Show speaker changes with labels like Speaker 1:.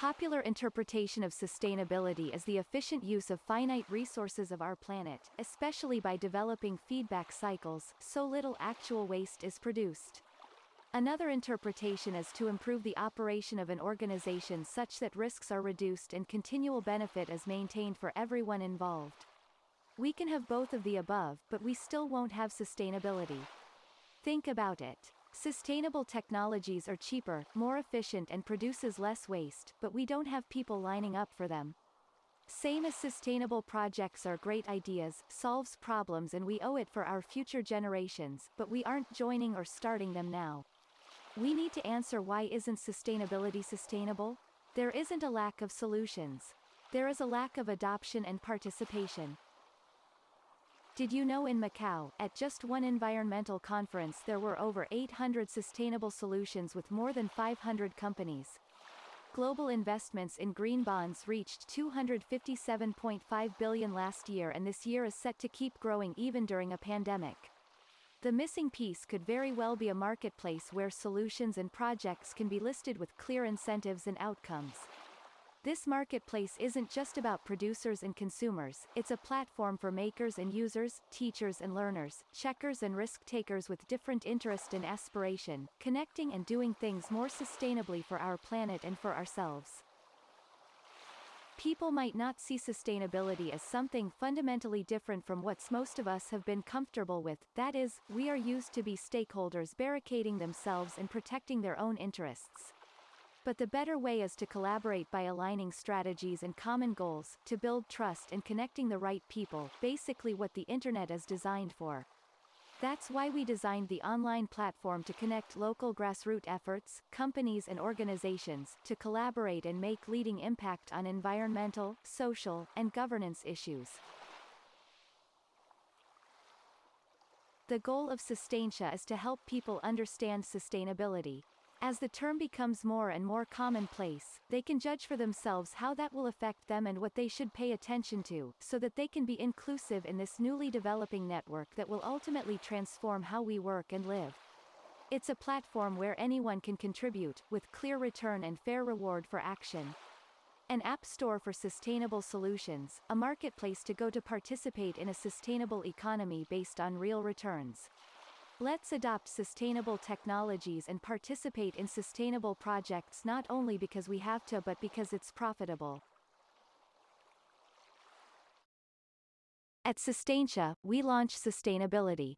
Speaker 1: popular interpretation of sustainability is the efficient use of finite resources of our planet, especially by developing feedback cycles, so little actual waste is produced. Another interpretation is to improve the operation of an organization such that risks are reduced and continual benefit is maintained for everyone involved. We can have both of the above, but we still won't have sustainability. Think about it. Sustainable technologies are cheaper, more efficient and produces less waste, but we don't have people lining up for them. Same as sustainable projects are great ideas, solves problems and we owe it for our future generations, but we aren't joining or starting them now. We need to answer why isn't sustainability sustainable? There isn't a lack of solutions. There is a lack of adoption and participation. Did you know in Macau, at just one environmental conference there were over 800 sustainable solutions with more than 500 companies. Global investments in green bonds reached 257.5 billion last year and this year is set to keep growing even during a pandemic. The missing piece could very well be a marketplace where solutions and projects can be listed with clear incentives and outcomes. This marketplace isn't just about producers and consumers, it's a platform for makers and users, teachers and learners, checkers and risk takers with different interest and aspiration, connecting and doing things more sustainably for our planet and for ourselves. People might not see sustainability as something fundamentally different from what most of us have been comfortable with, that is, we are used to be stakeholders barricading themselves and protecting their own interests. But the better way is to collaborate by aligning strategies and common goals, to build trust and connecting the right people, basically what the internet is designed for. That's why we designed the online platform to connect local grassroots efforts, companies and organizations, to collaborate and make leading impact on environmental, social, and governance issues. The goal of Sustaintia is to help people understand sustainability, as the term becomes more and more commonplace, they can judge for themselves how that will affect them and what they should pay attention to, so that they can be inclusive in this newly developing network that will ultimately transform how we work and live. It's a platform where anyone can contribute, with clear return and fair reward for action. An app store for sustainable solutions, a marketplace to go to participate in a sustainable economy based on real returns. Let's adopt sustainable technologies and participate in sustainable projects not only because we have to but because it's profitable. At Sustaintia, we launch sustainability.